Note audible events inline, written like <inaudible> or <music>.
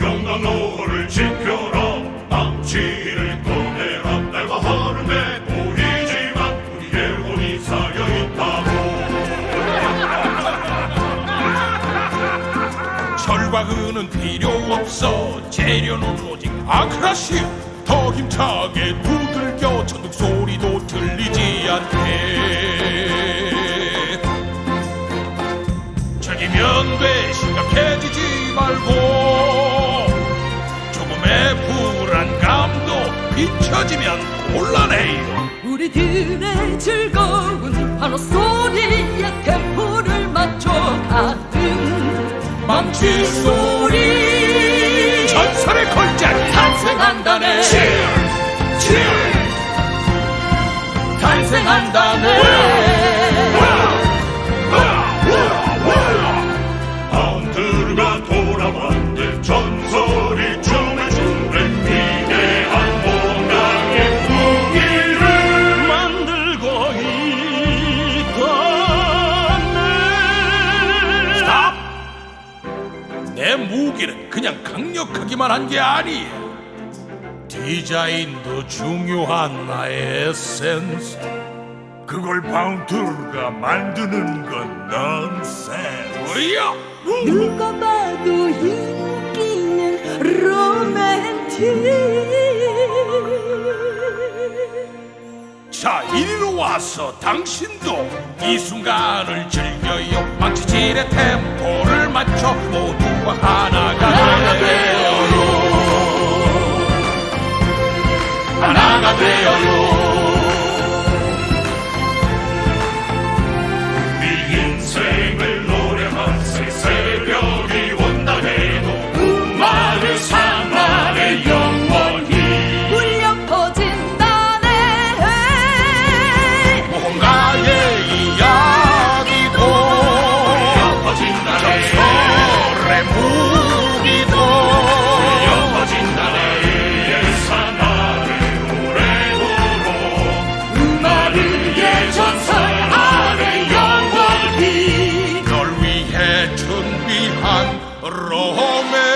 영광로를 지켜라. 망치를 꺼내라. 날과 하루에 보이지만 우리의 혼이 쌓여있다고. <laughs> 철과 은은 필요 없어. 재료는 오직 아크라시오 더 힘차게 두들겨. 천둥 소리도 들리지 않게 즐기면 돼. 심각해지지 말고. 조금의 불안감도 비춰지면 곤란해요. 우리들의 즐거운 환호 소리에 템포를 맞춰 가는 망치 소리. 전설의 걸작이 탄생한다네. 탄생한다네 무기는 그냥 강력하기만 한 게 아니야 디자인도 중요한 나의 에센스. 그걸 바운드가 만드는 건 넌센스. 뭐야? 누가 봐도 인기는 로맨틱. 자 이리로 와서 당신도 이 순간을 즐겨요. 망치질의 템포를 맞춰 모두가 하나가 pan Rome.